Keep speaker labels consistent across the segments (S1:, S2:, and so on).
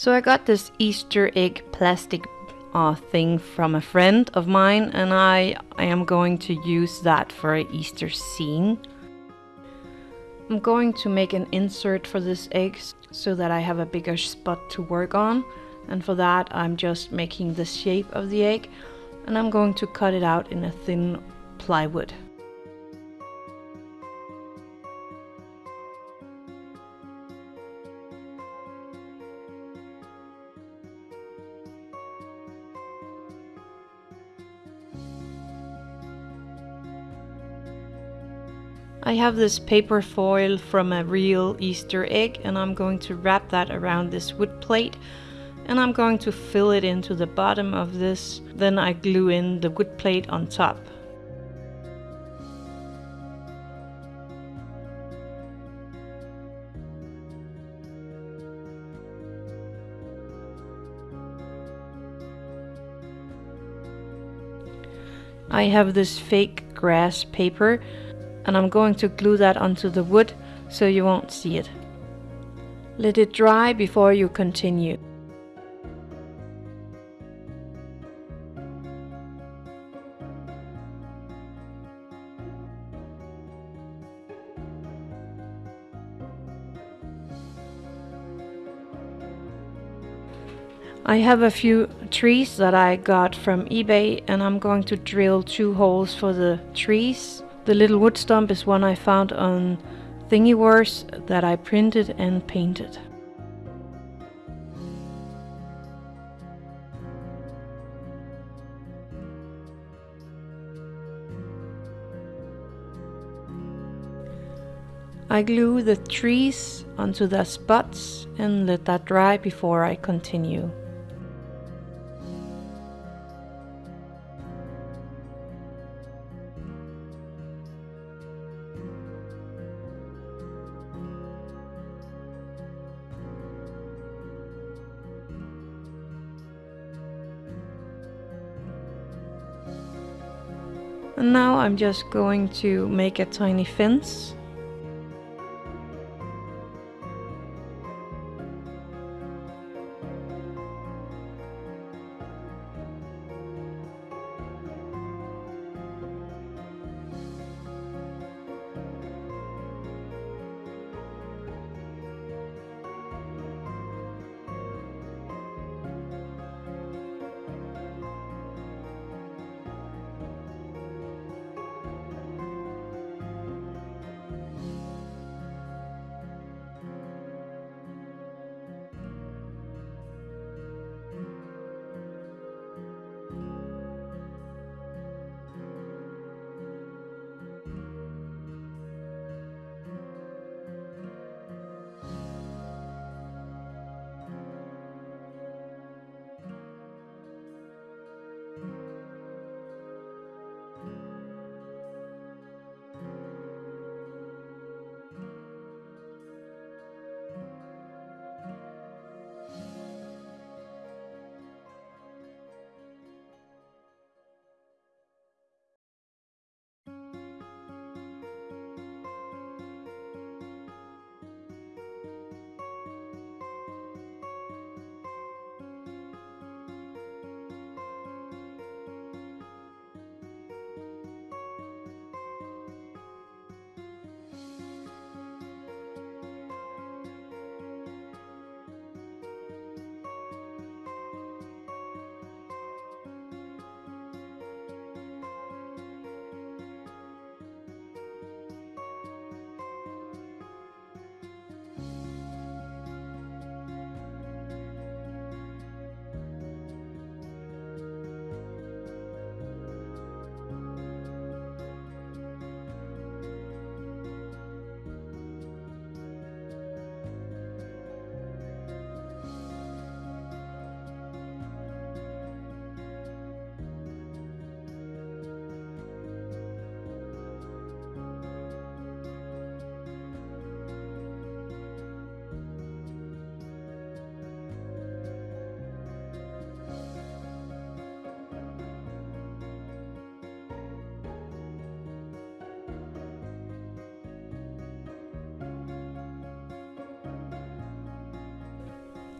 S1: So I got this Easter egg plastic uh, thing from a friend of mine and I, I am going to use that for an Easter scene. I'm going to make an insert for this egg so that I have a bigger spot to work on and for that I'm just making the shape of the egg and I'm going to cut it out in a thin plywood. I have this paper foil from a real Easter egg and I'm going to wrap that around this wood plate and I'm going to fill it into the bottom of this. Then I glue in the wood plate on top. I have this fake grass paper and I'm going to glue that onto the wood so you won't see it. Let it dry before you continue. I have a few trees that I got from eBay and I'm going to drill two holes for the trees the little wood stump is one I found on Thingiverse that I printed and painted. I glue the trees onto the spots and let that dry before I continue. I'm just going to make a tiny fence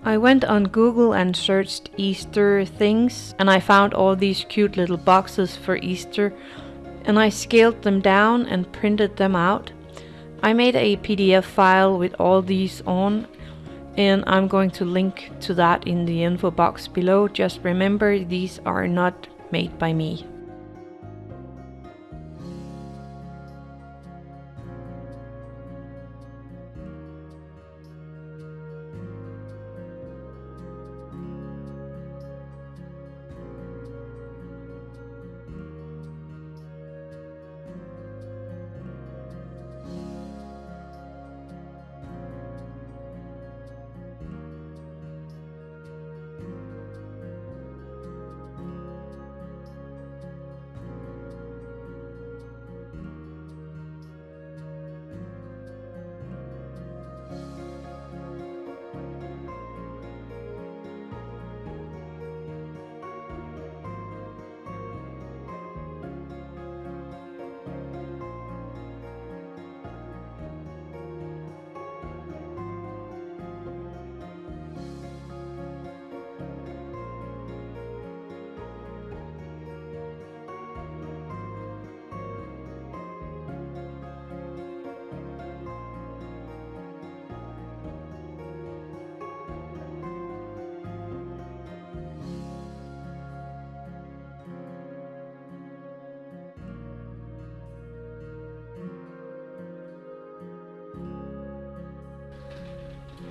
S1: I went on Google and searched Easter things and I found all these cute little boxes for Easter and I scaled them down and printed them out. I made a PDF file with all these on and I'm going to link to that in the info box below. Just remember these are not made by me.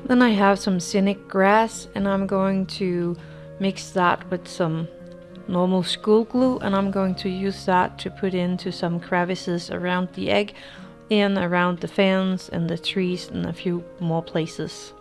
S1: Then I have some scenic grass and I'm going to mix that with some normal school glue and I'm going to use that to put into some crevices around the egg and around the fence and the trees and a few more places.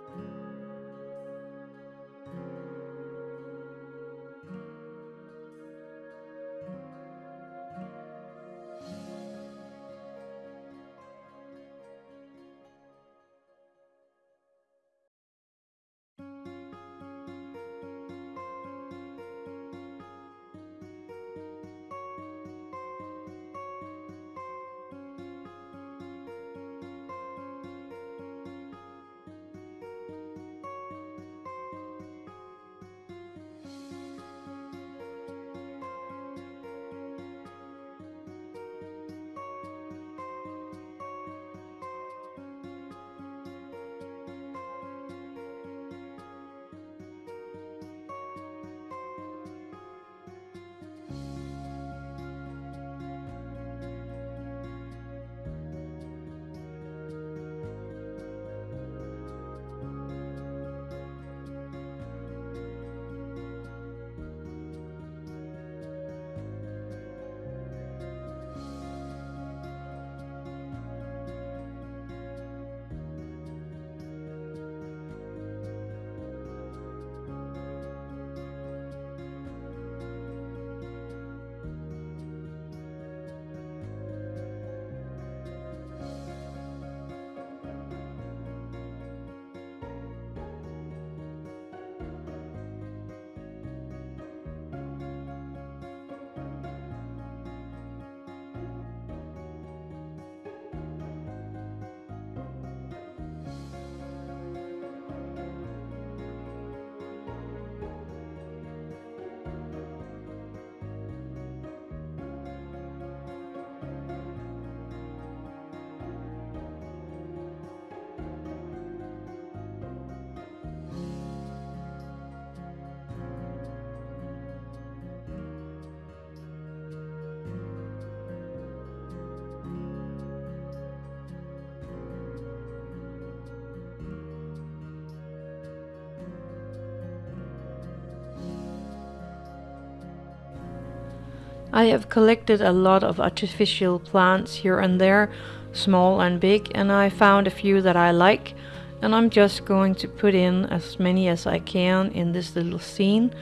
S1: I have collected a lot of artificial plants here and there, small and big, and I found a few that I like and I'm just going to put in as many as I can in this little scene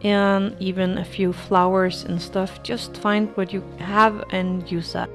S1: and even a few flowers and stuff. Just find what you have and use that.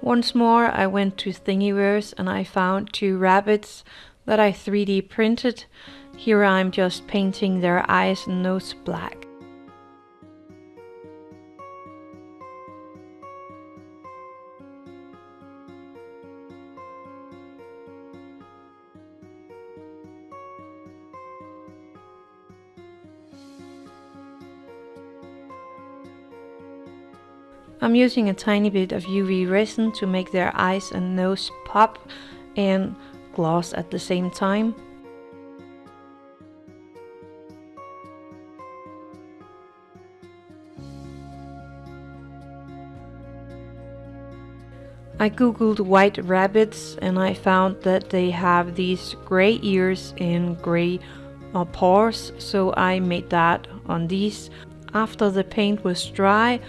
S1: Once more I went to Thingiverse and I found two rabbits that I 3D printed. Here I'm just painting their eyes and nose black. I'm using a tiny bit of UV resin to make their eyes and nose pop and gloss at the same time. I googled white rabbits and I found that they have these gray ears and gray uh, paws so I made that on these. After the paint was dry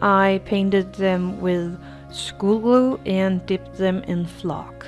S1: I painted them with school glue and dipped them in flock.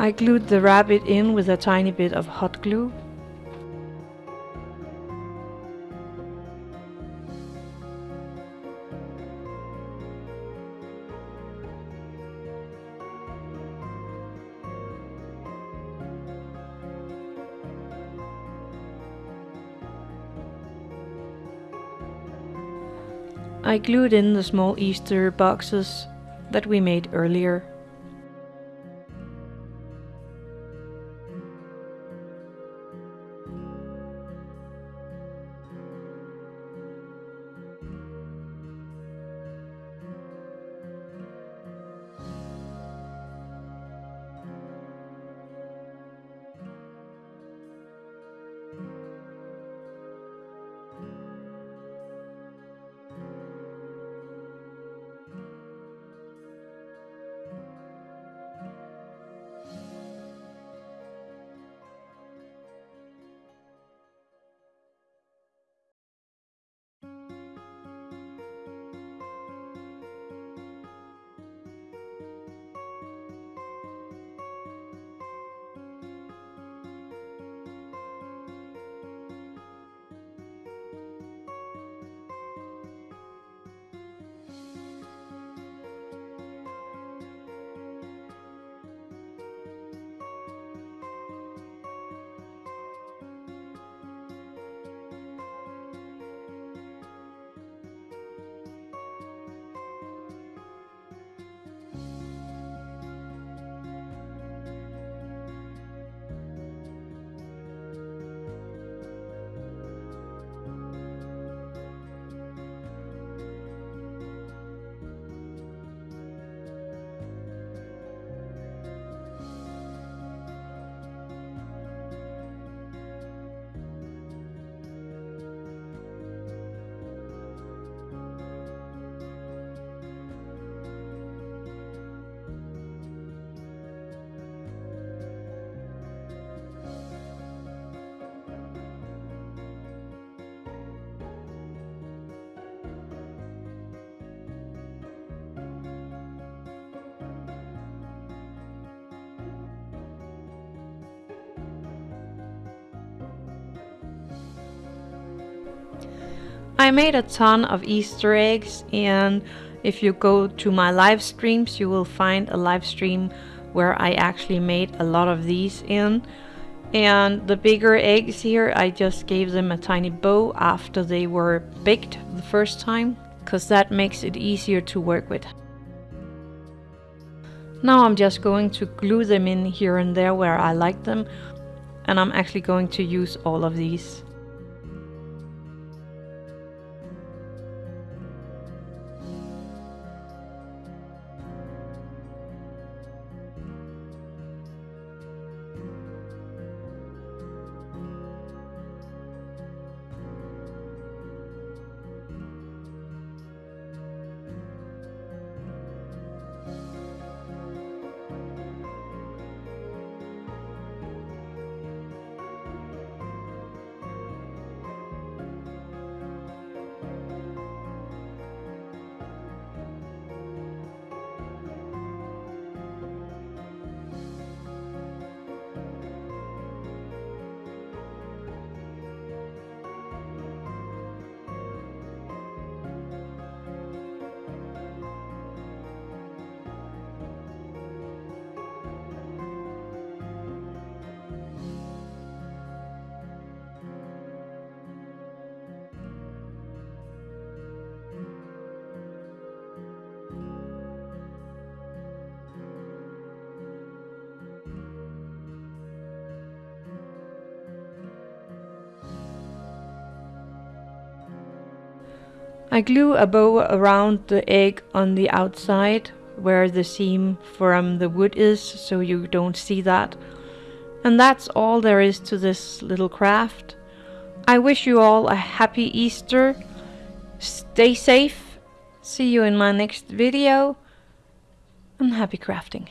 S1: I glued the rabbit in with a tiny bit of hot glue. I glued in the small Easter boxes that we made earlier. I made a ton of Easter eggs and if you go to my live streams you will find a live stream where I actually made a lot of these in and the bigger eggs here I just gave them a tiny bow after they were baked the first time because that makes it easier to work with. Now I'm just going to glue them in here and there where I like them and I'm actually going to use all of these. I glue a bow around the egg on the outside where the seam from the wood is so you don't see that. And that's all there is to this little craft. I wish you all a happy Easter. Stay safe. See you in my next video. And happy crafting.